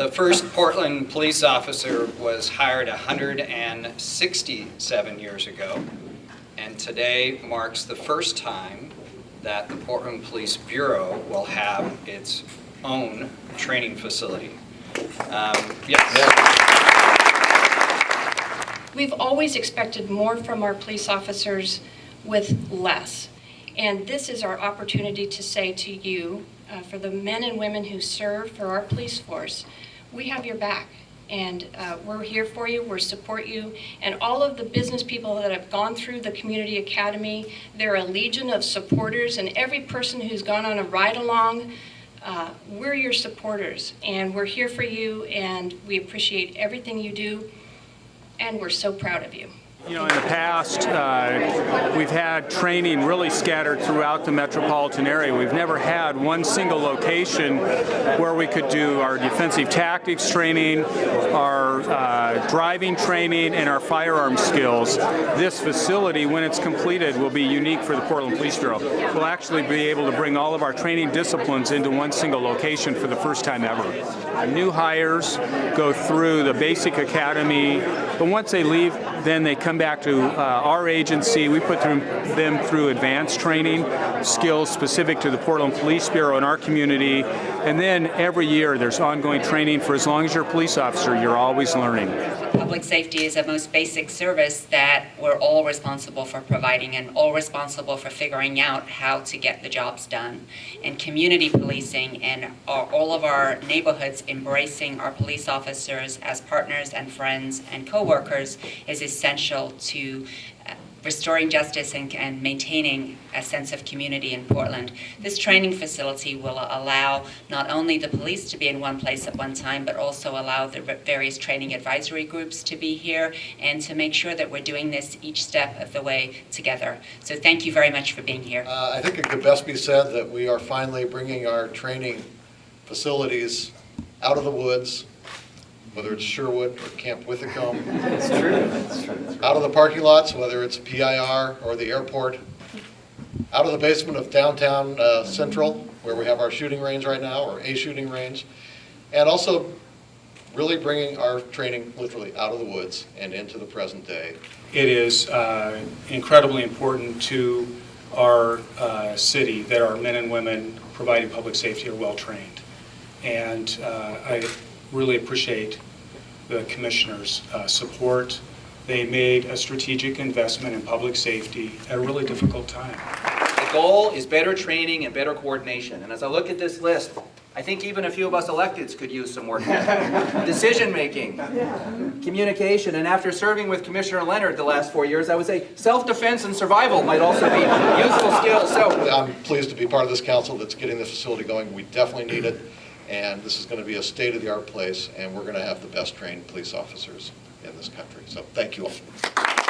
The first Portland police officer was hired 167 years ago, and today marks the first time that the Portland Police Bureau will have its own training facility. Um, Yes. We've always expected more from our police officers with less. And this is our opportunity to say to you, uh, for the men and women who serve for our police force, we have your back. And uh, we're here for you, we support you. And all of the business people that have gone through the Community Academy, they're a legion of supporters. And every person who's gone on a ride-along, uh, we're your supporters. And we're here for you, and we appreciate everything you do and we're so proud of you. You know, in the past, uh, we've had training really scattered throughout the metropolitan area. We've never had one single location where we could do our defensive tactics training, our uh, driving training, and our firearm skills. This facility, when it's completed, will be unique for the Portland Police Bureau. We'll actually be able to bring all of our training disciplines into one single location for the first time ever. New hires go through the basic academy, but once they leave, then they come back to uh, our agency. We put them, through advanced training, skills specific to the Portland Police Bureau in our community. And then every year there's ongoing training for as long as you're a police officer, you're always learning. Public safety is a most basic service that we're all responsible for providing and all responsible for figuring out how to get the jobs done. And community policing and all of our neighborhoods embracing our police officers as partners and friends and co-workers is essential to uh, restoring justice and, and, maintaining a sense of community in Portland. This training facility will allow not only the police to be in one place at one time, but also allow the various training advisory groups to be here and to make sure that we're doing this each step of the way together. So thank you very much for being here. Uh, I think it could best be said that we are finally bringing our training facilities out of the woods whether it's Sherwood or Camp Withycombe. It's true. It's true. Out of the parking lots, whether it's PIR or the airport. Out of the basement of downtown uh, Central, where we have our shooting range right now, or a shooting range. And also really bringing our training literally out of the woods and into the present day. It is uh, incredibly important to our uh, city that our men and women providing public safety are well trained. And uh, I really appreciate the commissioner's uh, support. They made a strategic investment in public safety at a really difficult time. The goal is better training and better coordination. And as I look at this list, I think even a few of us electeds could use some work. Decision making, communication, and after serving with Commissioner Leonard the last four years, I would say self-defense and survival might also be useful skills. So I'm pleased to be part of this council that's getting the facility going. We definitely need it. And this is going to be a state-of-the-art place, and we're going to have the best trained police officers in this country. So thank you all.